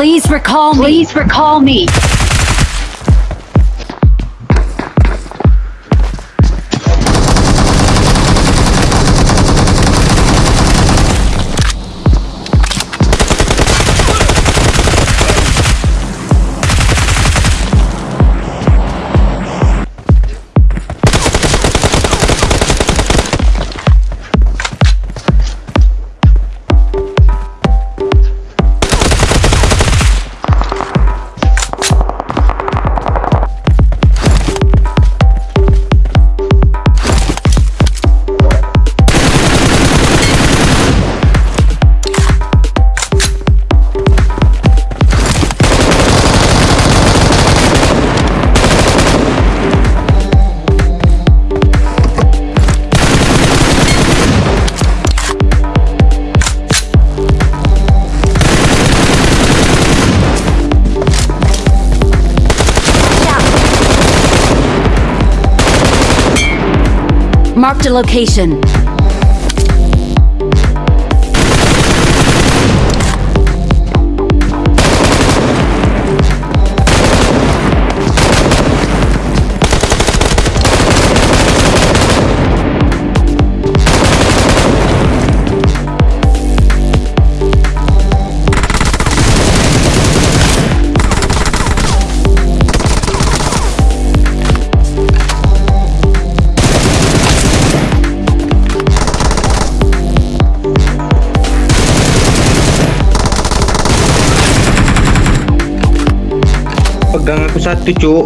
Please recall me. Please recall me. Marked a location. Pegang aku satu, cuk.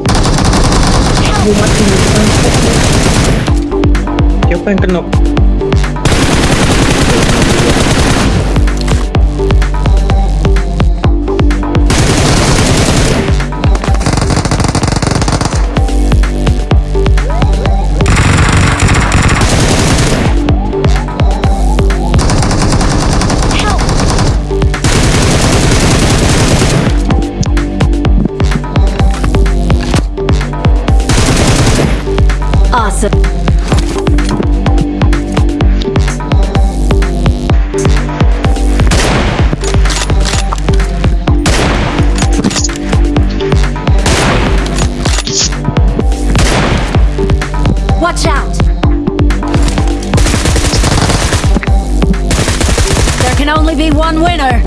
Aku mati. Siapa yang kena? Awesome. Watch out! There can only be one winner.